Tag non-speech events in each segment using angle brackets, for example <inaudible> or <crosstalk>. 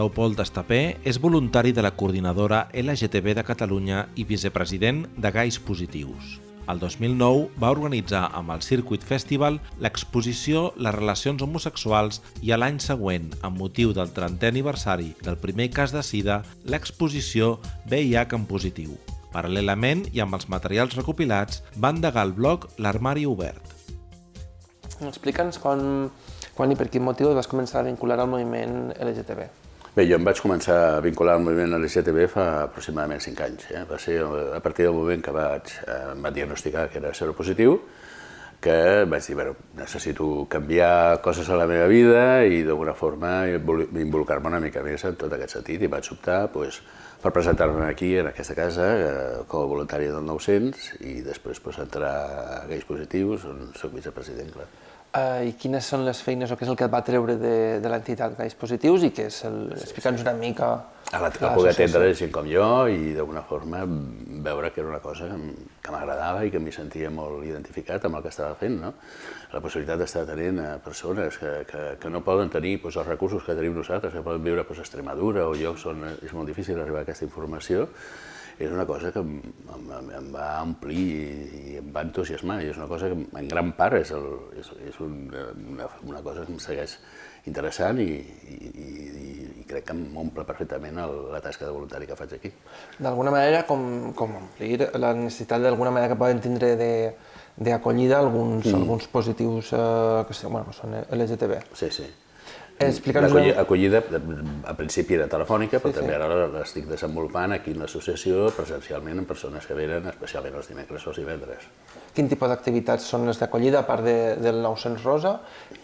Leopold Estapé és voluntari de la coordinadora LGTB de Catalunya i vicepresident de Gais Positius. El 2009 va organitzar amb el Circuit Festival l'exposició Les relacions homosexuals i a l'any següent, amb motiu del 30è aniversari del primer cas de sida, l'exposició VIH en positiu. Paral·lelament i amb els materials recopilats, va endegar el blog L'Armari Obert. Explica'ns quan, quan i per quin motiu vas començar a vincular al moviment LGTB. Bé, jo em vaig començar a vincular al moviment LGTB fa aproximadament 5 anys. Eh? Va ser a partir del moment que vaig, eh, em va diagnosticar que era seropositiu, que vaig dir, bueno, necessito canviar coses a la meva vida i d'alguna forma involucrar-me una mica més en tot aquest sentit i vaig optar pues, per presentar-me aquí, en aquesta casa, eh, com a voluntari del 900 i després pues, entrar a Gais Positius, on soc vicepresident, clar. Uh, I quines són les feines o què és el que et va treure de, de l'entitat Gais Positius i què és el... Sí, Explica'ns sí. una mica... A, la, a poder atendre gent com jo i d'alguna forma veure que era una cosa que m'agradava i que m'hi sentia molt identificat amb el que estava fent. No? La possibilitat d'estar tenint a persones que, que, que no poden tenir doncs, els recursos que tenim nosaltres, que poden viure doncs, a Extremadura o llocs on és molt difícil arribar a aquesta informació, és una cosa que em, em, em va omplir i em va entusiasmar, i és una cosa que en gran part és, el, és, és una, una cosa que em segueix interessant i, i, i, i crec que m'omple perfectament el, la tasca de voluntari que faig aquí. D'alguna manera, com, com omplir la necessitat d'alguna manera que poden tindre de d'acollida alguns, mm. alguns positius eh, que bueno, són LGTB. Sí, sí. Acollida, acollida, a principi era telefònica, però sí, també sí. ara l'estic desenvolupant aquí en l'associació presencialment amb persones que venen, especialment els dimecres o els divendres. Quin tipus d'activitats són les d'acollida, a part de, del 900 Rosa?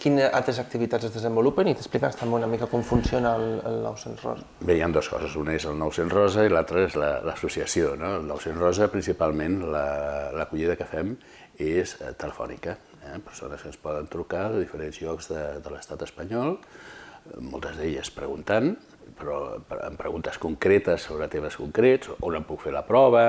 Quines altres activitats es desenvolupen? I t'expliques també una mica com funciona el, el 900 Rosa. Bé, hi ha dues coses. Una és el 900 Rosa i l'altra és l'associació. La, no? El 900 Rosa, principalment, l'acollida la, que fem és eh, telefònica eh? persones que ens poden trucar de diferents llocs de, de l'estat espanyol, moltes d'elles preguntant, però amb preguntes concretes sobre temes concrets, on em puc fer la prova,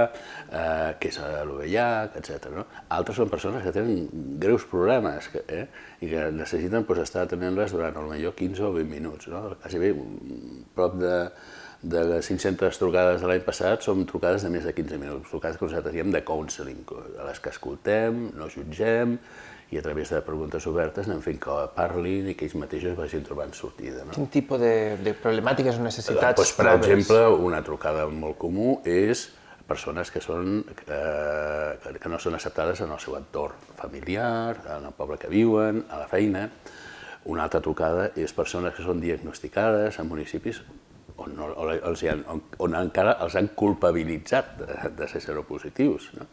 eh, què és l'OVH, etc. No? Altres són persones que tenen greus problemes que, eh, i que necessiten pues, estar atenent-les durant potser 15 o 20 minuts. No? Quasi bé, prop de, de les 500 trucades de l'any passat són trucades de més de 15 minuts, trucades que nosaltres diem de counseling, a les que escoltem, no jutgem, i a través de preguntes obertes anem fent que parlin i que ells mateixos vagin trobant sortida. No? Quin tipus de, de problemàtiques o necessitats pues, per exemple, una trucada molt comú és persones que, són, eh, que no són acceptades en el seu entorn familiar, en el poble que viuen, a la feina. Una altra trucada és persones que són diagnosticades en municipis on, no, on, on, on, on encara els han culpabilitzat de, de ser seropositius. No?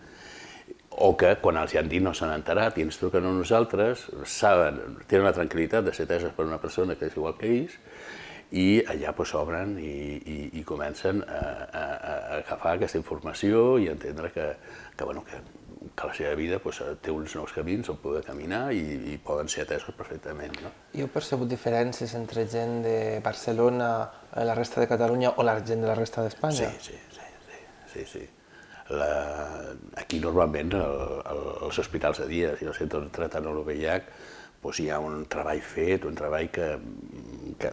O que quan els hi han dit no s'han enterat i ens truquen a nosaltres, saben, tenen la tranquil·litat de ser teses per una persona que és igual que ells, i allà pues, i, i, i comencen a, a, a agafar aquesta informació i entendre que, que, bueno, que, que la seva vida pues, té uns nous camins on poder caminar i, i poden ser atesos perfectament. No? I heu percebut diferències entre gent de Barcelona, la resta de Catalunya o la gent de la resta d'Espanya? Sí, sí, sí, sí, sí, sí la, aquí normalment el, el, els hospitals de dia, si no sé, tractant l'OVH, doncs hi ha un treball fet, un treball que, que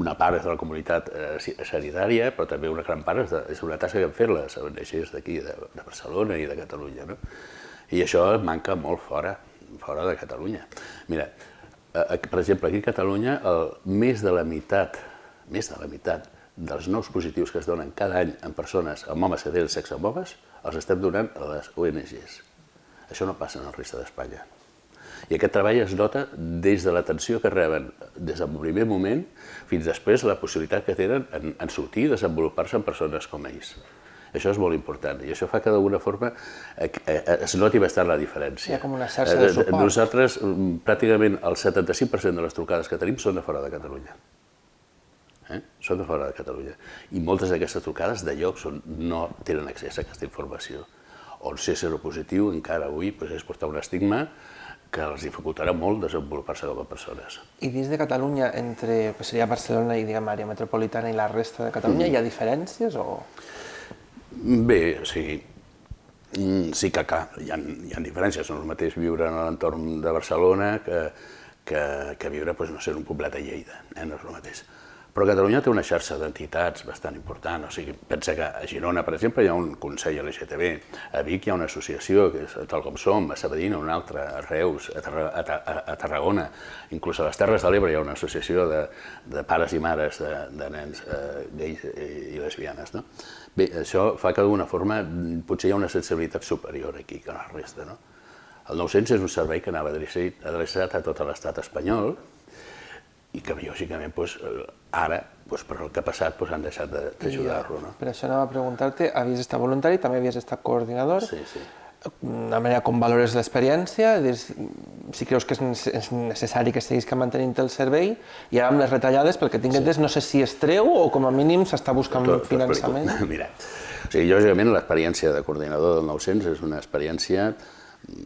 una part és de la comunitat eh, sanitària, però també una gran part és, de, és una tasca que han fet les ONGs d'aquí, de, de Barcelona i de Catalunya. No? I això manca molt fora, fora de Catalunya. Mira, eh, per exemple, aquí a Catalunya, el, més de la meitat, més de la meitat dels nous positius que es donen cada any en persones amb homes que tenen sexe amb homes, els estem donant a les ONGs. Això no passa en el resta d'Espanya. I aquest treball es nota des de l'atenció que reben des del primer moment fins després la possibilitat que tenen en, en sortir i desenvolupar-se en persones com ells. Això és molt important i això fa que d'alguna forma eh, eh, es noti bastant la diferència. Hi ha com una xarxa de eh, suport. Nosaltres, mm, pràcticament el 75% de les trucades que tenim són de fora de Catalunya eh? són de fora de Catalunya. I moltes d'aquestes trucades de llocs on no tenen accés a aquesta informació. On ser seropositiu encara avui pues, és portar un estigma que els dificultarà molt desenvolupar-se com a persones. I dins de Catalunya, entre que seria Barcelona i diguem, àrea metropolitana i la resta de Catalunya, mm. hi ha diferències o...? Bé, sí. Mm, sí que clar, hi ha, hi ha diferències. No és el mateix viure en l'entorn de Barcelona que, que, que viure, doncs, no sé, en un poblet de Lleida. Eh? No és el mateix Però Catalunya té una xarxa d'entitats bastant important, o sigui, pensa que a Girona, per exemple, hi ha un Consell LGTB, a Vic hi ha una associació, que és tal com som, a Sabadell una altra, a Reus, a, Tarra, a, a Tarragona, inclús a les Terres de l'Ebre hi ha una associació de, de pares i mares de, de nens eh, gais i, lesbianes. No? Bé, això fa que d'alguna forma potser hi ha una sensibilitat superior aquí que la resta. No? El 900 és un servei que anava adreçat a tot l'estat espanyol, i que lògicament doncs, ara, doncs, per el que ha passat, doncs, han deixat d'ajudar-lo. No? Per això anava a preguntar-te, havies estat voluntari, també havies estat coordinador. Sí, sí. Una manera com valores l'experiència, si creus que és necessari que seguis que mantenint el servei, i ara amb les retallades, pel que tinc entès, sí. no sé si es treu o com a mínim s'està buscant Tot, finançament. <laughs> Mira, o sigui, lògicament l'experiència de coordinador del 900 és una experiència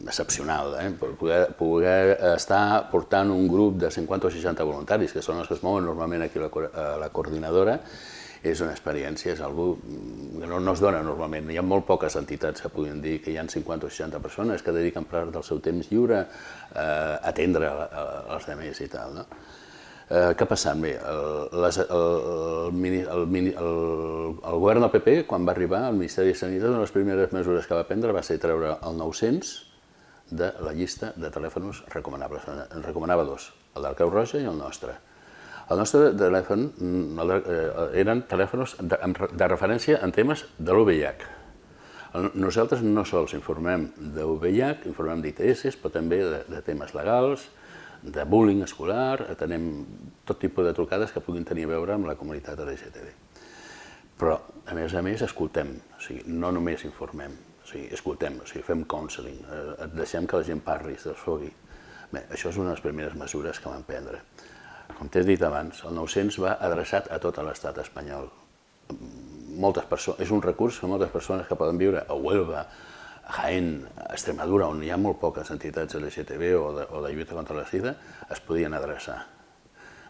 excepcional, eh? poder, poder estar portant un grup de 50 o 60 voluntaris, que són els que es mouen normalment aquí a la, a la coordinadora, és una experiència, és algú que no, no es dona normalment. Hi ha molt poques entitats que puguin dir que hi ha 50 o 60 persones que dediquen part del seu temps lliure eh, a atendre els altres i tal. No? Eh, què ha passat? Bé, el, les, el, el, el, el govern del PP, quan va arribar al Ministeri de Sanitat, una de les primeres mesures que va prendre va ser treure el 900 de la llista de telèfons recomanables. En recomanava dos, el del Creu Roja i el nostre. El nostre telèfon mm, el de, eh, eren telèfons de, de referència en temes de l'UVIH. Nosaltres no sols informem de VIH, informem d'ITS, però també de, de temes legals, de bullying escolar, atenem tot tipus de trucades que puguin tenir a veure amb la comunitat LGTB. Però, a més a més, escoltem, o sigui, no només informem, o sigui, escoltem, o sigui, fem counseling, eh, deixem que la gent parli, es desfogui. Bé, això és una de les primeres mesures que vam prendre. Com t'he dit abans, el 900 va adreçat a tot l'estat espanyol. Moltes persones, és un recurs que moltes persones que poden viure a Huelva, a Jaén, a Extremadura, on hi ha molt poques entitats LGTB o de, o de lluita contra la sida, es podien adreçar.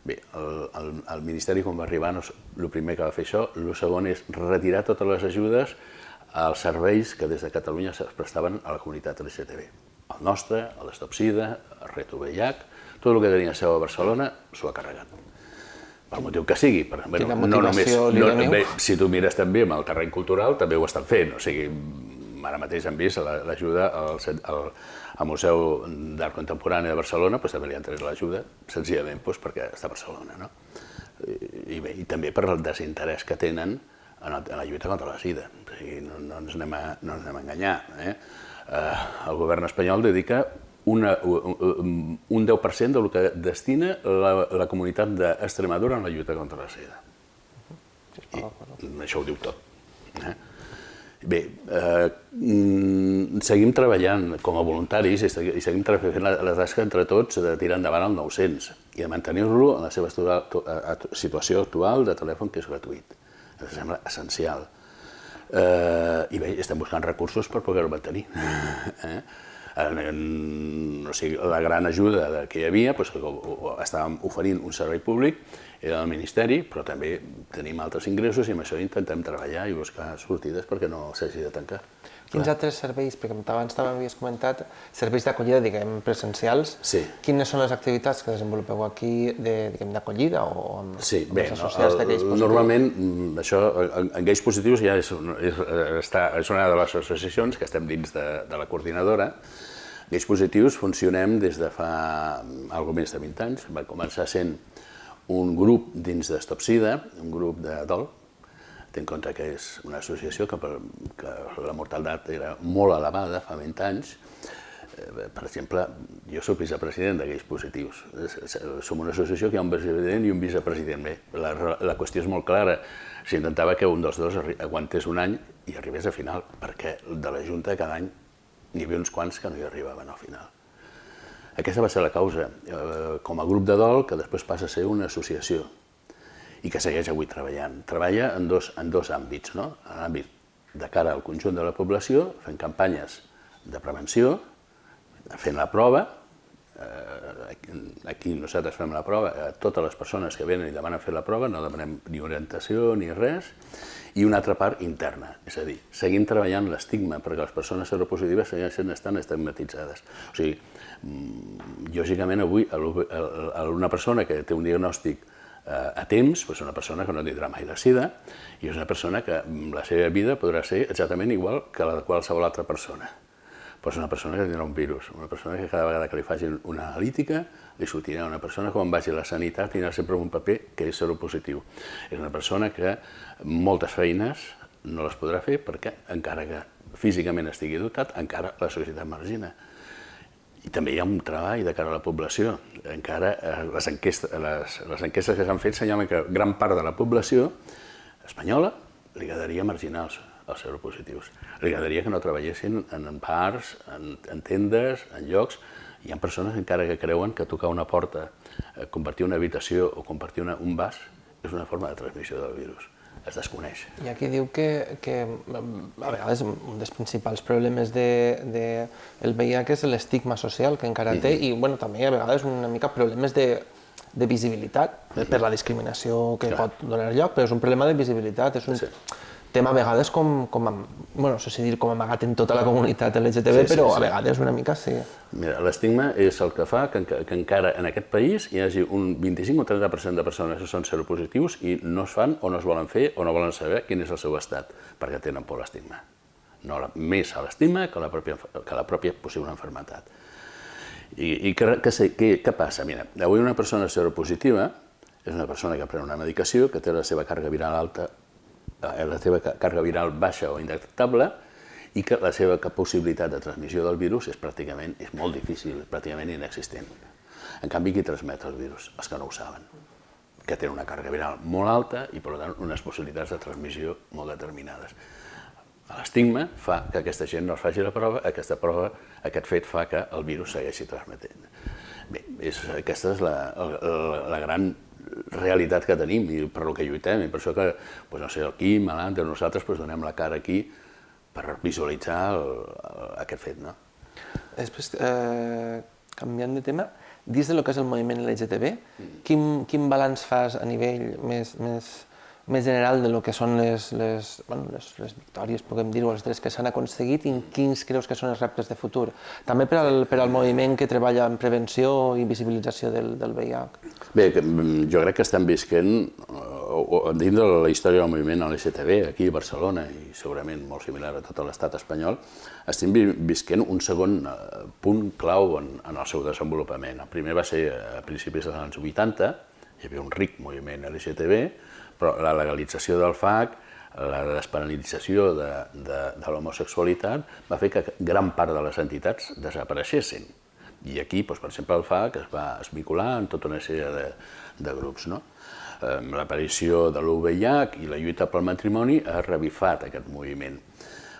Bé, el, el, el Ministeri quan va arribar, no, el primer que va fer això, el segon és retirar totes les ajudes als serveis que des de Catalunya es prestaven a la comunitat LGTB. El nostre, l'Estopsida, el Reto VIH, tot el que tenia seu a Barcelona s'ho ha carregat. Per motiu que sigui. Per, bueno, no només, no, bé, si tu mires també amb el terreny cultural, també ho estan fent. O sigui, ara mateix hem vist l'ajuda al, al, al Museu d'Art Contemporani de Barcelona, doncs també li han tret l'ajuda, senzillament doncs, perquè està a Barcelona. No? I, bé, I també per el desinterès que tenen en, el, en la lluita contra la sida. O sigui, no, no, ens anem a, no ens anem a enganyar. Eh? Eh, el govern espanyol dedica una, un 10% del que destina la, la comunitat d'Extremadura en la lluita contra la sida. I això ho diu tot. Eh? Bé, eh, seguim treballant com a voluntaris i seguim fent la, la tasca entre tots de tirar endavant el 900 i de mantenir-lo en la seva situació actual de telèfon que és gratuït ens sembla essencial. Eh, I bé, estem buscant recursos per poder-ho mantenir. <laughs> Eh? En, en, o sigui, la gran ajuda que hi havia, doncs, estàvem oferint un servei públic, era el Ministeri, però també tenim altres ingressos i amb això intentem treballar i buscar sortides perquè no s'hagi de tancar. Quins Clar. altres serveis, perquè abans també havies comentat, serveis d'acollida, diguem, presencials, sí. quines són les activitats que desenvolupeu aquí d'acollida o amb, sí, bé, les associats no, positius? Normalment, mm, això, en, en gais positius ja és, és, està, és una de les associacions que estem dins de, de la coordinadora. Gais positius funcionem des de fa algo més de 20 anys. Va començar sent un grup dins d'Estopsida, un grup de dol, Té en compte que és una associació que, per, que la mortalitat era molt elevada fa 20 anys. Eh, per exemple, jo soc vicepresident de Gais Positius. Som una associació que hi ha un vicepresident i un vicepresident. Bé, la, la qüestió és molt clara. S'intentava que un dels dos aguantés un any i arribés a final, perquè de la Junta cada any n'hi havia uns quants que no hi arribaven al final. Aquesta va ser la causa, eh, com a grup de dol, que després passa a ser una associació i que segueix avui treballant. Treballa en dos, en dos àmbits, no? en l'àmbit de cara al conjunt de la població, fent campanyes de prevenció, fent la prova, eh, aquí nosaltres fem la prova, a totes les persones que venen i demanen fer la prova, no demanem ni orientació ni res, i una altra part interna, és a dir, seguim treballant l'estigma perquè les persones seropositives segueixen estan estigmatitzades. O sigui, mm, lògicament avui una persona que té un diagnòstic a temps, és una persona que no tindrà mai la sida i és una persona que la seva vida podrà ser exactament igual que la de qualsevol altra persona. Però és una persona que tindrà un virus, una persona que cada vegada que li facin una analítica li sortirà una persona que quan vagi a la sanitat tindrà sempre un paper que és seropositiu. És una persona que moltes feines no les podrà fer perquè encara que físicament estigui dotat, encara la societat margina. I també hi ha un treball de cara a la població. Encara eh, les, enquestes, les, les enquestes que s'han fet senyalen que gran part de la població espanyola li quedaria marginals els seropositius. Li quedaria que no treballessin en bars, en, en tendes, en llocs. Hi ha persones encara que creuen que tocar una porta, eh, compartir una habitació o compartir una, un vas és una forma de transmissió del virus es desconeix. I aquí diu que, que a vegades un dels principals problemes de, de el VIH és l'estigma social que encara té i bueno, també a vegades una mica problemes de, de visibilitat per la discriminació que Clar. pot donar lloc, però és un problema de visibilitat, és un, sí tema a vegades com, com, bueno, no sé si dir com amagat en tota la comunitat LGTB, sí, sí, però sí. a vegades una mica sí. Mira, l'estigma és el que fa que, que encara en aquest país hi hagi un 25 o 30% de persones que són seropositius i no es fan o no es volen fer o no volen saber quin és el seu estat, perquè tenen por l'estigma. No, més a l'estigma que, la pròpia, que la pròpia possible enfermetat. I, i què, què, què passa? Mira, avui una persona seropositiva és una persona que pren una medicació, que té la seva càrrega viral alta la seva càrrega viral baixa o indetectable i que la seva possibilitat de transmissió del virus és pràcticament és molt difícil, pràcticament inexistent. En canvi, qui transmet el virus? Els que no ho saben, que tenen una càrrega viral molt alta i, per tant, unes possibilitats de transmissió molt determinades. L'estigma fa que aquesta gent no es faci la prova, aquesta prova, aquest fet fa que el virus segueixi transmetent. Bé, és, aquesta és la, la, la gran realitat que tenim i per lo que lluitem, i per això que, pues, no sé, el Quim, nosaltres pues, donem la cara aquí per visualitzar el, el, aquest fet. No? Després, eh, canviant de tema, dins de lo que és el moviment LGTB, mm. quin, quin balanç fas a nivell més, més més general de lo que són les, les, bueno, les, les victòries, podem dir-ho, els drets que s'han aconseguit i quins creus que són els reptes de futur. També per al, per al moviment que treballa en prevenció i visibilització del, del VIH. Bé, mm, jo crec que estem visquent, dins de la història del moviment LGTB, aquí a Barcelona, i segurament molt similar a tot l'estat espanyol, estem visquent un segon eh, punt clau en, en el seu desenvolupament. El primer va ser a principis dels anys 80, hi havia un ric moviment LGTB, però la legalització del FAC, la despenalització de, de, de l'homosexualitat va fer que gran part de les entitats desapareixessin. I aquí, doncs, per exemple, el FAC es va esmicular en tota una sèrie de, de grups. No? L'aparició de l'UVIH i la lluita pel matrimoni ha revifat aquest moviment.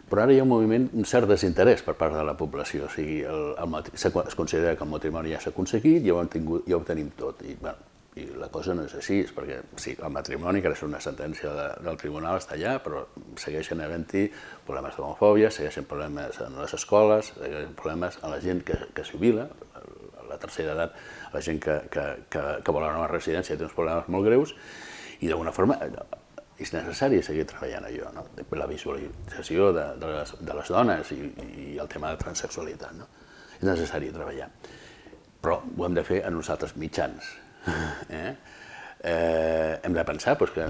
Però ara hi ha un moviment, un cert desinterès per part de la població. O sigui, el, el, es considera que el matrimoni ja s'ha aconseguit, ja ho, hem tingut, ja ho tenim tot. I, bueno, i la cosa no és així, és perquè sí, el matrimoni, que és una sentència de, del tribunal, està allà, però segueixen havent-hi problemes d'homofòbia, segueixen problemes en les escoles, segueixen problemes en la gent que, que jubila, a la tercera edat, la gent que, que, que, que vol anar a una residència té uns problemes molt greus, i d'alguna forma és necessari seguir treballant allò, no? la visualització de, de, les, de les dones i, i el tema de transsexualitat. No? És necessari treballar, però ho hem de fer a nosaltres mitjans, Eh? Eh, hem de pensar doncs, que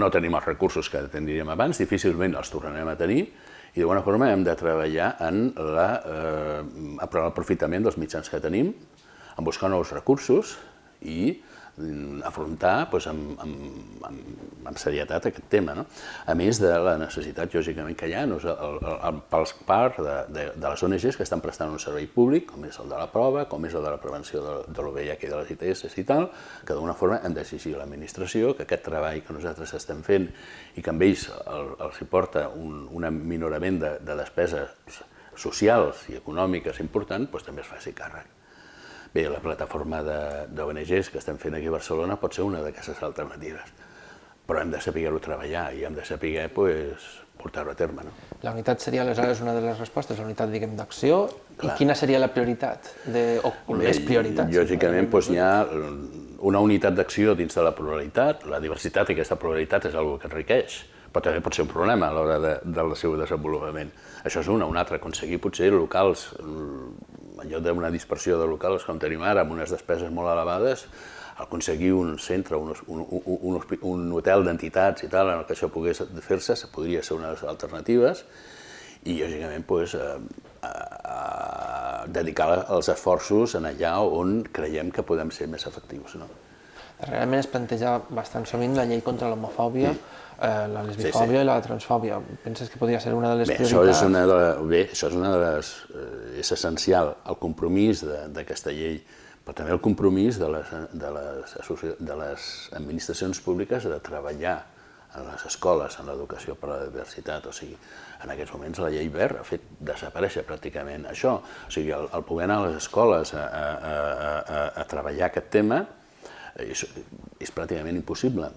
no tenim els recursos que tindríem abans, difícilment els tornarem a tenir, i d'alguna forma hem de treballar en l'aprofitament eh, dels mitjans que tenim, en buscar nous recursos i afrontar doncs, amb, amb, amb, amb serietat aquest tema. No? A més de la necessitat, lògicament, que hi ha no? el, el, pels part de, de, de les ONGs que estan prestant un servei públic, com és el de la prova, com és el de la prevenció de, de l'OVH i de les ITS i tal, que d'alguna forma hem d'exigir a l'administració que aquest treball que nosaltres estem fent i que amb ells el, els hi porta un, un minorament de, de despeses socials i econòmiques important, doncs també es faci càrrec. Bé, la plataforma d'ONGs que estem fent aquí a Barcelona pot ser una d'aquestes alternatives, però hem de saber-ho treballar i hem de saber pues, portar-ho a terme. No? La unitat seria aleshores una de les respostes, la unitat diguem d'acció, i quina seria la prioritat, de, o Bé, les prioritats? Lògicament doncs, hi ha una unitat d'acció dins de la pluralitat, la diversitat i aquesta pluralitat és una que enriqueix, però també pot ser un problema a l'hora de, del seu desenvolupament. Això és una. Un altre, aconseguir potser locals lloc d'una dispersió de locals com tenim ara, amb unes despeses molt elevades, aconseguir un centre, un, un, un, un hotel d'entitats i tal, en el que això pogués fer-se, podria ser una de les alternatives, i lògicament pues, eh, eh, dedicar els esforços en allà on creiem que podem ser més efectius. No? Realment es planteja bastant sovint la llei contra l'homofòbia, mm. eh, la lesbifòbia sí, sí. i la transfòbia. Penses que podria ser una de les bé, prioritats? Això és una de, bé, això és una de les... Eh, és essencial, el compromís d'aquesta llei, però també el compromís de les, de, les, de les administracions públiques de treballar en les escoles, en l'educació per a la diversitat. O sigui, en aquests moments la llei verd ha fet desaparèixer pràcticament això. O sigui, el, el poder anar a les escoles a, a, a, a, a treballar aquest tema és, és pràcticament impossible.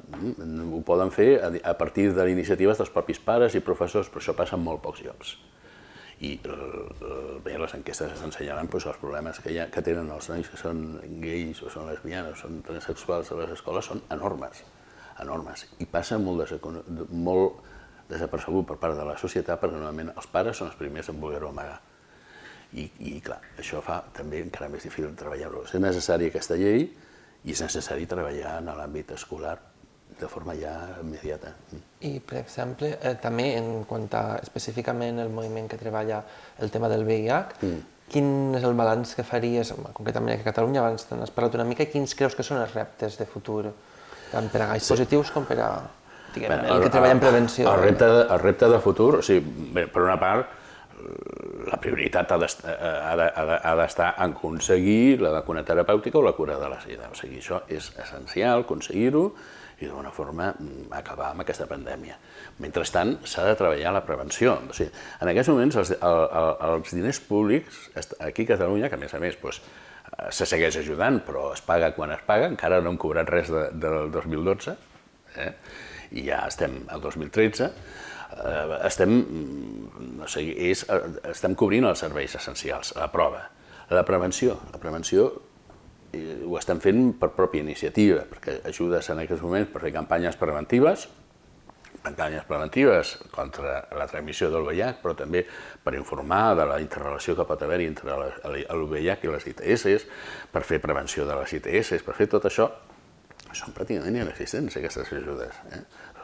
Ho poden fer a, partir de iniciatives dels propis pares i professors, però això passa en molt pocs llocs. I bé, les enquestes ensenyaran doncs, els problemes que, ha, que tenen els nois que són gais o són lesbianes o són transsexuals a les escoles són enormes enormes i passa molt, molt desapercebut per part de la societat perquè normalment els pares són els primers en voler-ho amagar. I, I clar, això fa també encara més difícil treballar-ho. És necessària aquesta llei i és necessari treballar en l'àmbit escolar de forma ja immediata. I, per exemple, eh, també en quant a específicament el moviment que treballa el tema del VIH, mm. quin és el balanç que faries, concretament aquí a Catalunya, abans n'has parlat una mica, quins creus que són els reptes de futur tant per a gais sí. positius com per a diguem, Bé, el, el que treballa en prevenció. El repte, de, el repte de futur, o sigui, bé, per una part, la prioritat ha d'estar en aconseguir la vacuna terapèutica o la cura de la sida. O sigui, això és essencial, aconseguir-ho i d'alguna forma mm, acabar amb aquesta pandèmia. Mentrestant, s'ha de treballar la prevenció. O sigui, en aquests moments, els, el, el, els diners públics, aquí a Catalunya, que a més a més doncs, se segueix ajudant, però es paga quan es paga, encara no hem cobrat res de, del 2012, eh? i ja estem al 2013, eh, estem, no sé, és, estem cobrint els serveis essencials, la prova. La prevenció, la prevenció eh, ho estem fent per pròpia iniciativa, perquè ajudes en aquests moments per fer campanyes preventives, campanyes preventives contra la transmissió del VIH, però també per informar de la interrelació que pot haver-hi entre el VIH i les ITS, per fer prevenció de les ITS, per fer tot això, són pràcticament inexistents, aquestes ajudes. Eh?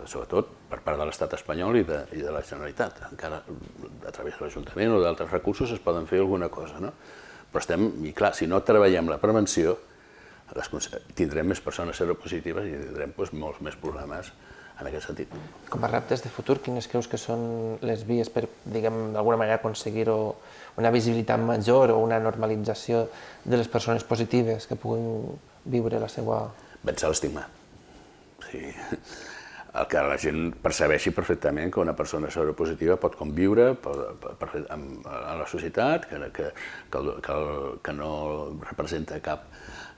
Sobretot per part de l'estat espanyol i de, i de la Generalitat. Encara a través de l'Ajuntament o d'altres recursos es poden fer alguna cosa, no? Però estem, i clar, si no treballem la prevenció, les, tindrem més persones seropositives i tindrem doncs, molts més problemes en aquest sentit. Com a reptes de futur, quines creus que són les vies per, diguem, d'alguna manera aconseguir una visibilitat major o una normalització de les persones positives que puguin viure la seva... Vèncer l'estigma. Sí. El que la gent percebeixi perfectament que una persona seropositiva pot conviure amb, la societat, que, que, que, que no representa cap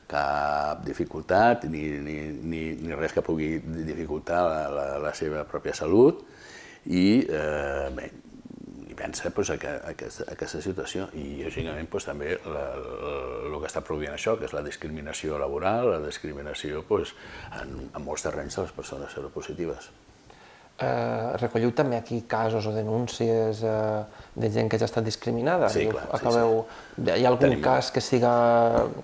cap dificultat ni, ni, ni, ni res que pugui dificultar la, la, la seva pròpia salut i eh, bé, pensa pues, a, que, a, aquesta, a aquesta situació i lògicament pues, també la, la, el que està produint això, que és la discriminació laboral, la discriminació pues, en, en molts terrenys de les persones seropositives. Eh, recolliu també aquí casos o denúncies eh, de gent que ja ha estat discriminada? Sí, clar. Acabeu... sí, sí. Hi ha algun Tenim... cas que, siga,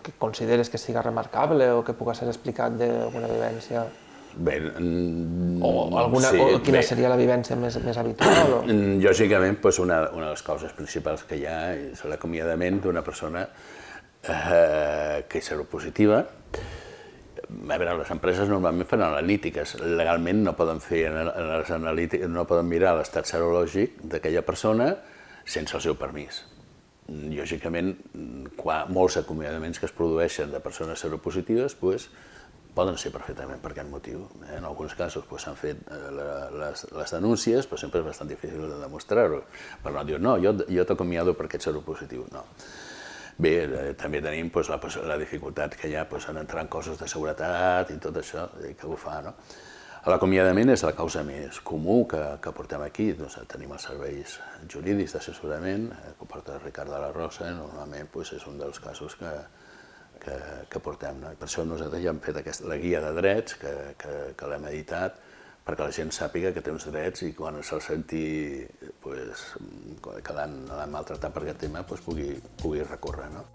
que consideres que siga remarcable o que pugui ser explicat d'alguna vivència? Bé, o, alguna, sí, o quina bé. seria la vivència més, més habitual? O? Lògicament, doncs una, una de les causes principals que hi ha és l'acomiadament d'una persona eh, que és seropositiva, a veure, les empreses normalment fan analítiques, legalment no poden fer les analítiques, no poden mirar l'estat serològic d'aquella persona sense el seu permís. Lògicament, quan molts acomiadaments que es produeixen de persones seropositives pues, poden ser perfectament per aquest motiu. En alguns casos s'han pues, fet eh, les, les denúncies, però sempre és bastant difícil de demostrar-ho. Per no dir, no, jo, jo t'acomiado perquè ets seropositiu. No. Bé, eh, també tenim doncs, la, la dificultat que hi ha doncs, en entrar en coses de seguretat i tot això, que ho fa. No? L'acomiadament és la causa més comú que, que portem aquí. Doncs, tenim els serveis jurídics d'assessorament, eh, que porta Ricard de la Rosa, normalment doncs, és un dels casos que, que, que portem. No? I per això nosaltres ja hem fet aquesta, la guia de drets, que, que, que l'hem editat, perquè la gent sàpiga que té uns drets i quan se'l senti pues, quedant maltratat per aquest tema pues, pugui, pugui recórrer. No?